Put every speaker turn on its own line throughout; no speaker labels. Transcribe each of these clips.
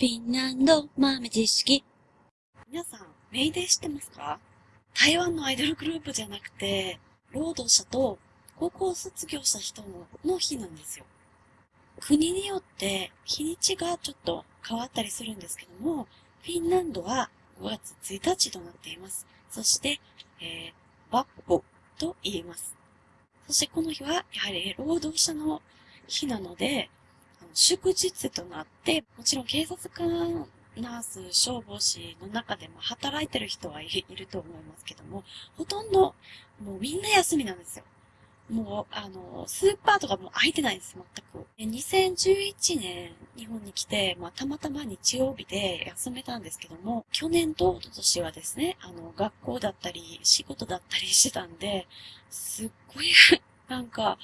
フィンランド豆知識。
皆さん、メイデー知ってますか？台湾のアイドルグループじゃなくて、労働者と高校卒業した人の日なんですよ。国によって日にちがちょっと変わったりするんですけども、フィンランドは5月1日となっています。そして、えー、バッポと言います。そしてこの日は、やはり労働者の日なので、祝日となって、もちろん警察官、ナース、消防士の中でも働いてる人はいると思いますけども、ほとんど、もうみんな休みなんですよ。もう、あの、スーパーとかも開いてないんです、全く。2011年、日本に来て、まあ、たまたま日曜日で休めたんですけども、去年と一昨年はですね、あの、学校だったり、仕事だったりしてたんで、すっごい なんか、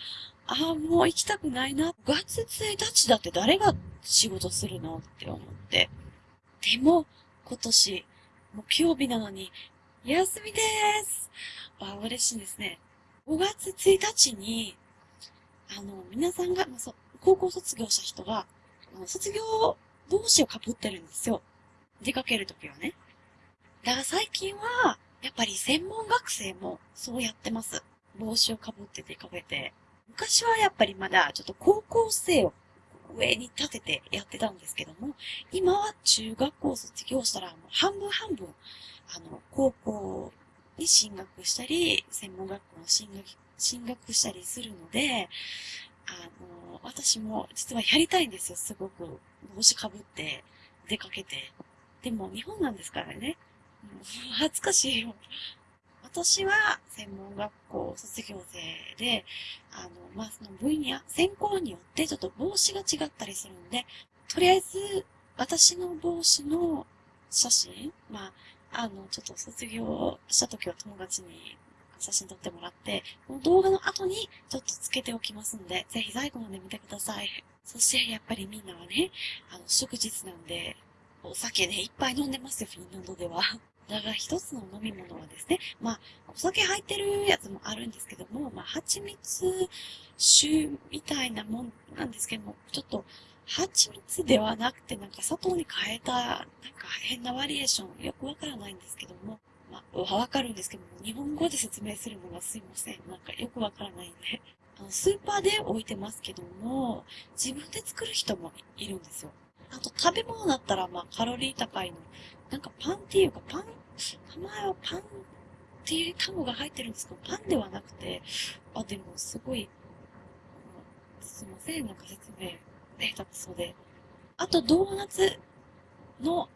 ああ、もう行きたくないな。5月1日だって誰が仕事するの？って思って。でも、今年、木曜日なのに、休みでーす。あ、嬉しいですね。5月1日に、あの、皆さんが、まあ、そ高校卒業した人が、卒業帽子をかぶってるんですよ。出かけるときはね。だから最近は、やっぱり専門学生もそうやってます。帽子をかぶって出かけて。昔はやっぱりまだちょっと高校生を上に立ててやってたんですけども、今は中学校卒業したらもう半分半分、あの、高校に進学したり、専門学校の進学、進学したりするので、あの、私も実はやりたいんですよ、すごく。帽子かぶって出かけて。でも日本なんですからね。恥ずかしいよ。私は専門学校卒業生で、あの、まあ、その分野、専攻によってちょっと帽子が違ったりするんで、とりあえず、私の帽子の写真、まあ、あの、ちょっと卒業した時は友達に写真撮ってもらって、この動画の後にちょっとつけておきますんで、ぜひ最後まで見てください。そしてやっぱりみんなはね、あの、祝日なんで、お酒ね、いっぱい飲んでますよ、フィンランドでは。だから一つの飲み物はですね、まあ、お酒入ってるやつもあるんですけども、まあ、蜂蜜酒みたいなもんなんですけども、ちょっと、蜂蜜ではなくて、なんか砂糖に変えた、なんか変なバリエーション、よくわからないんですけども、まあ、わかるんですけども、日本語で説明するのがすいません。なんかよくわからないんで。あの、スーパーで置いてますけども、自分で作る人もいるんですよ。あと食べ物だったら、まあ、カロリー高いの。なんかパンっていうか、パン、名前はパンっていう単語が入ってるんですけど、パンではなくて、あ、でもすごい、すいません、なんか説明、下手くそで。あと、ドーナツの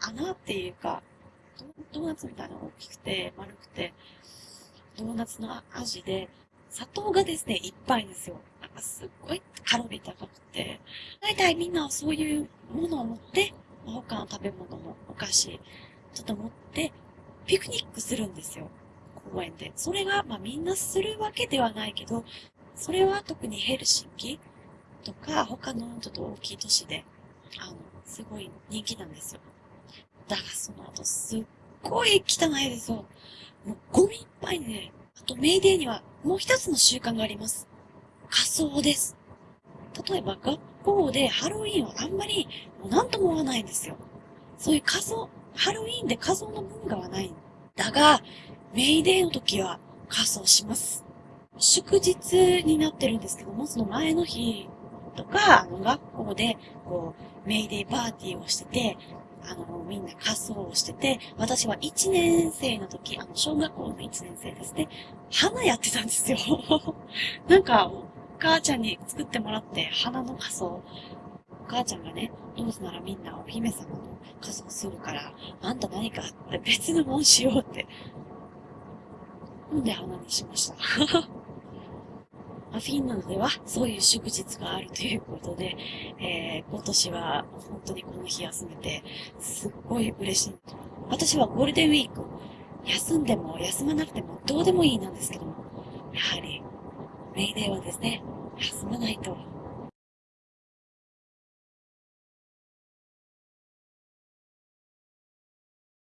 穴っていうか、ドーナツみたいなの大きくて、丸くて、ドーナツの味で、砂糖がですね、いっぱいですよ。すっごいカロリー高くて。大体みんなはそういうものを持って、他の食べ物もお菓子、ちょっと持って、ピクニックするんですよ。公園で。それが、まあみんなするわけではないけど、それは特にヘルシンキとか、他のちょっと大きい都市で、あの、すごい人気なんですよ。だがその後すっごい汚いですよ。もうゴミいっぱいね。あとメイデーにはもう一つの習慣があります。仮装です。例えば学校でハロウィンはあんまり何とも思わないんですよ。そういう仮装、ハロウィンで仮装の文化はない。だが、メイデーの時は仮装します。祝日になってるんですけども、その前の日とか、あの学校で、こう、メイデーパーティーをしてて、あの、みんな仮装をしてて、私は1年生の時、あの、小学校の1年生ですね、花やってたんですよ。なんか、母ちゃんに作ってもらって、花の仮装。お母ちゃんがね、どうせならみんなお姫様の仮装するから、あんた何かって別のもんしようって。んで花にしました。フィンランドではそういう祝日があるということで、えー、今年は本当にこの日休めて、すっごい嬉しい。私はゴールデンウィーク、休んでも休まなくてもどうでもいいなんですけども、やはり、メイデーはですね、休まないと。